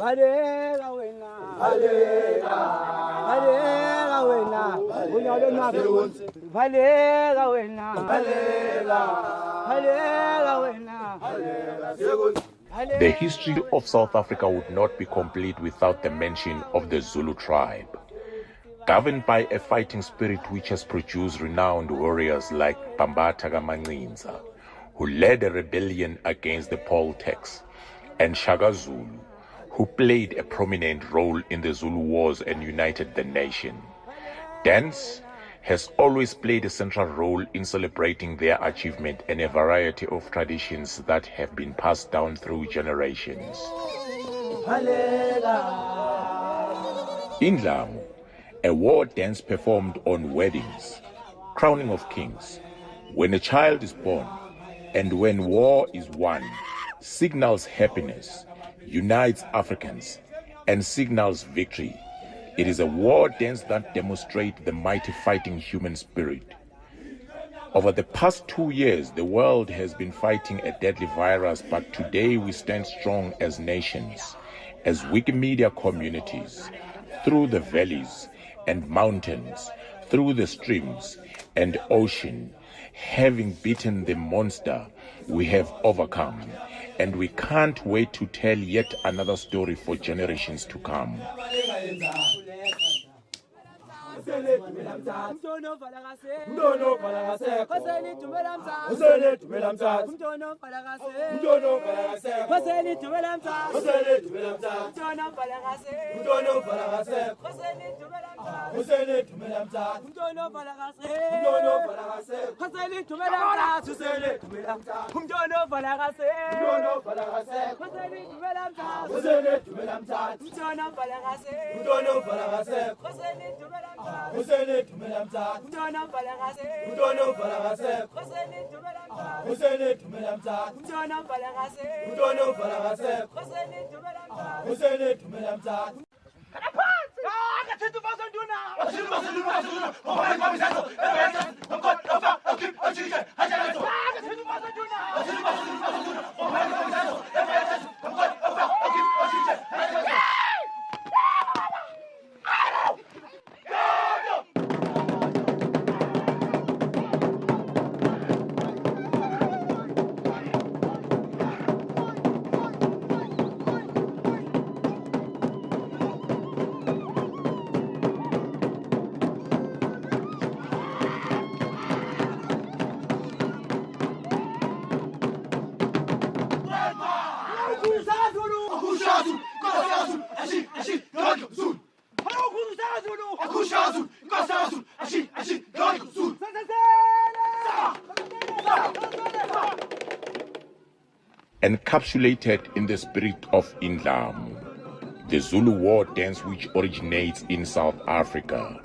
baleka wena baleka baleka wena unyalo nabe baleka wena baleka baleka wena The history of South Africa would not be complete without the mention of the Zulu tribe. Governed by a fighting spirit which has produced renowned warriors like Bambatha Kamancinza, who led a rebellion against the poll tax, and Shaka Zulu, who played a prominent role in the Zulu Wars and united the nation. Dance has always played a central role in celebrating their achievement and a variety of traditions that have been passed down through generations. In Indlamu, a war dance performed on weddings, crowning of kings, when a child is born, and when war is won, signals happiness, unites Africans, and signals victory. It is a war dance that demonstrates the mighty fighting human spirit. Over the past two years, the world has been fighting a deadly virus, but today we stand strong as nations, as Wikimedia communities, through the valleys and mountains, through the streams and ocean. Having beaten the monster, we have overcome, and we can't wait to tell yet another story for generations to come. tumelamsa usele tumelamsa umntwana ombalakase umntwana ombalakase baseli tumelamsa usele tumelamsa umntwana ombalakase umntwana ombalakase baseli tumelamsa usele tumelamsa umntwana ombalakase umntwana ombalakase baseli tumelamsa usele tumelamsa umntwana ombalakase umntwana ombalakase baseli tumelamsa usele tumelamsa umntwana ombalakase umntwana ombalakase baseli tumelamsa usele tumelamsa umntwana ombalakase umntwana ombalakase Hoseni dumela mthatha. Hoseni dumela mthatha. Umntwana ubhala kase. Umntwana ubhala kase. Hoseni dumela mthatha. Hoseni dumela mthatha. Kana phansi. Ah, ngathi ubazo nduna. Athi ubazo nduna. Athi ubazo nduna. Ngoba ngibambisazo. Ebenza. Ngokho ofa. Akhipha ajike. Ajike. Ah, ngathi ubazo nduna. Athi ubazo nduna. Ngoba ngibambisazo. Ebenza. Encapsulated in the spirit of Indlamu, the Zulu war dance which originates in South Africa,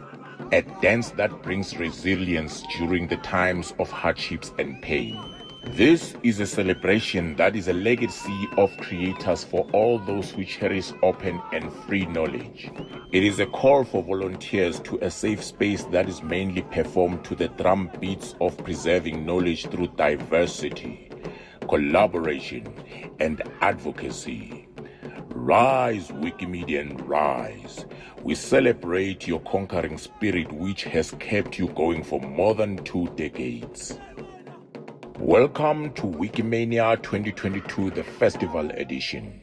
a dance that brings resilience during the times of hardships and pain. This is a celebration that is a legacy of creators for all those who cherish open and free knowledge. It is a call for volunteers to a safe space that is mainly performed to the drum beats of preserving knowledge through diversity, collaboration, and advocacy. Rise, Wikimedian, rise. We celebrate your conquering spirit, which has kept you going for more than two decades. Welcome to Wikimania 2022, the festival edition.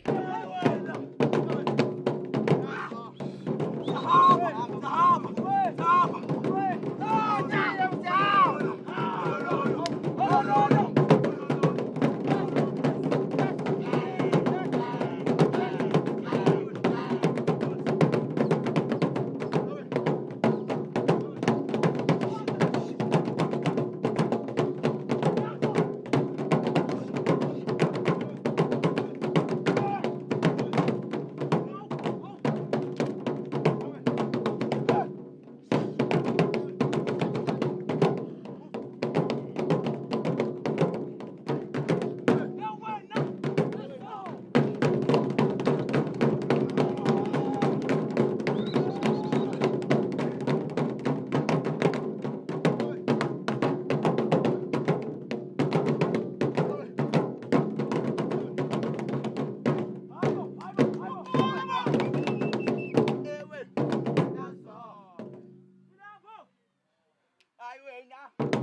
nga